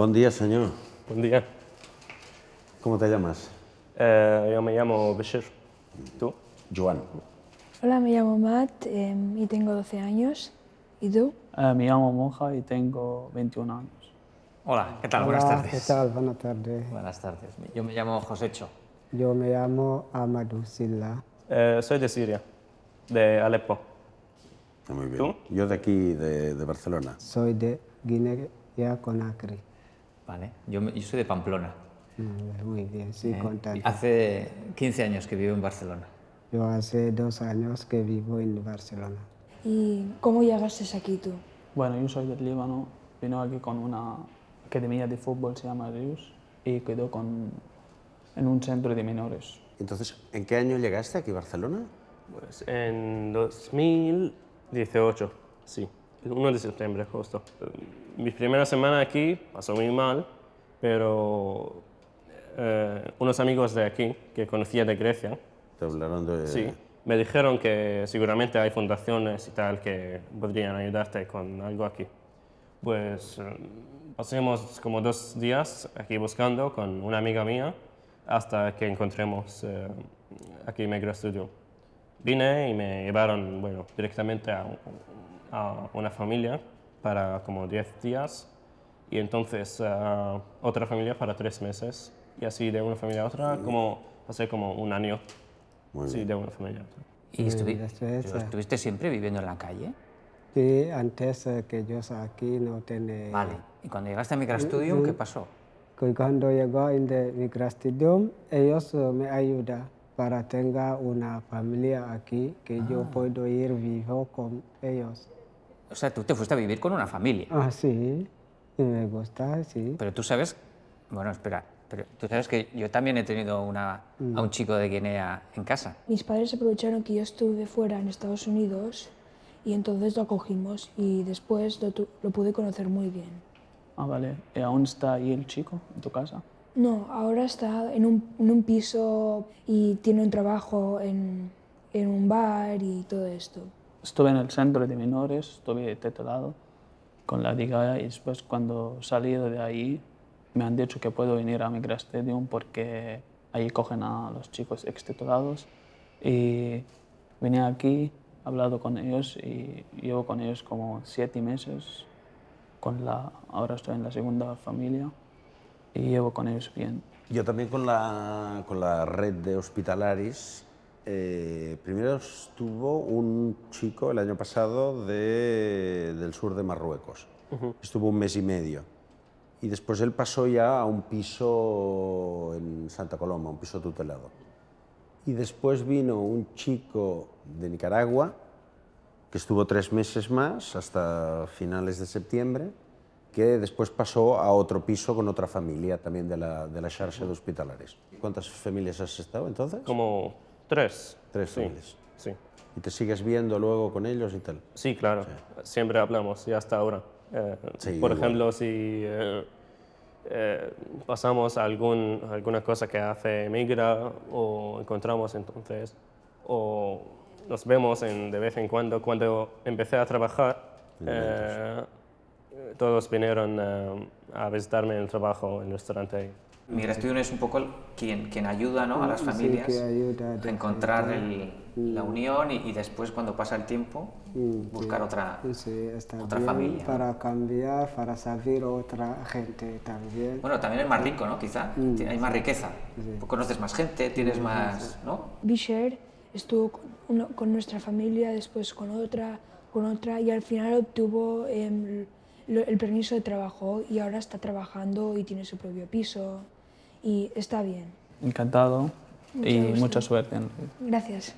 Buen día, señor. Buen día. ¿Cómo te llamas? Eh, yo me llamo Bashir. ¿Tú? Joan. Hola, me llamo Matt em, y tengo 12 años. ¿Y tú? Eh, me llamo Monja y tengo 21 años. Hola, ¿qué tal? Hola, Buenas tardes. ¿Qué tal? Buenas tardes. Buenas tardes. Yo me llamo Josecho. Yo me llamo Amadou Silla. Eh, soy de Siria, de Alepo. Muy bien. ¿Tú? Yo de aquí, de, de Barcelona. Soy de Guinea Conakry. Vale. Yo, yo soy de Pamplona. Muy bien, sí, Eh, contento. Hace 15 años que vivo en Barcelona. Yo hace dos años que vivo en Barcelona. ¿Y cómo llegaste aquí tú? Bueno, yo soy del Líbano, vino aquí con una academia de fútbol, se llama Rius, y quedó con, en un centro de menores. Entonces, ¿en qué año llegaste aquí a Barcelona? Pues en 2018, sí. El 1 de septiembre, justo. Eh, Mi primera semana aquí pasó muy mal, pero eh, unos amigos de aquí, que conocía de Grecia, Te hablaron de... Sí, me dijeron que seguramente hay fundaciones y tal que podrían ayudarte con algo aquí. Pues eh, pasemos como dos días aquí buscando con una amiga mía hasta que encontremos eh, aquí Migra Studio. Vine y me llevaron bueno, directamente a, a una familia para como 10 días y entonces a otra familia para tres meses y así de una familia a otra como pasé como un año Muy sí, bien. de una familia a otra. ¿Y estuvi- eh. estuviste siempre viviendo en la calle? Sí, antes eh, que yo aquí no tenía... Vale. ¿Y cuando llegaste a Microstudium, qué pasó? que Cuando llegó en el Microstudium, ellos me ayudan para tener una familia aquí, que yo puedo ir vivo con ellos. O sea, tú te fuiste a vivir con una familia. Ah, sí, y me gusta, sí. Pero tú sabes... Bueno, espera. Pero tú sabes que yo también he tenido una, a un chico de Guinea en casa. Mis padres aprovecharon que yo estuve fuera en Estados Unidos y entonces lo acogimos y después lo, tu- lo pude conocer muy bien. Ah, vale. ¿Y aún está ahí el chico en tu casa? No, ahora está en un, en un piso y tiene un trabajo en, en un bar y todo esto. Estuve en el centro de menores, estuve titulado con la Liga y después cuando salí de ahí me han dicho que puedo venir a Migra Stadium porque ahí cogen a los chicos extitulados y vine aquí, he hablado con ellos y llevo con ellos como siete meses. Con la, ahora estoy en la segunda familia y llevo con ellos bien. Yo también con la, con la red de hospitalaris. Eh, primero estuvo un chico el año pasado de- del sur de Marruecos. Estuvo un mes y medio. Y después él pasó ya a un piso en Santa Coloma, un piso tutelado. Y después vino un chico de Nicaragua que estuvo tres meses más, hasta finales de septiembre, que después pasó a otro piso con otra familia también de la, de la de hospitalares. ¿Cuántas familias has estado entonces? Como tres. Tres sí, ¿Y te sigues viendo luego con ellos y tal? sí, claro. Siempre hablamos y hasta ahora. Eh, Sí, por igual. ejemplo, si eh, eh, pasamos algún, alguna cosa que hace Migra o encontramos entonces, o nos vemos en, de vez en cuando. Cuando empecé a trabajar, todos vinieron a visitarme en el trabajo en el restaurante. Microstudium es un poco el- quien, quien ayuda ¿no? a las Sí, familias que ayuda a encontrar el- la unión y, y después, cuando pasa el tiempo, buscar otra, Sí, está otra bien familia. para cambiar, para saber otra gente también. Bueno, también es más rico, ¿no? Quizá. Ti- Hay más riqueza. Conoces más gente, tienes más, ¿no? Bisher estuvo con, uno- con nuestra familia, después con otra, con otra y al final obtuvo lo- el permiso de trabajo y ahora está trabajando y tiene su propio piso y está bien. Encantado y gusto. mucha suerte. Gracias.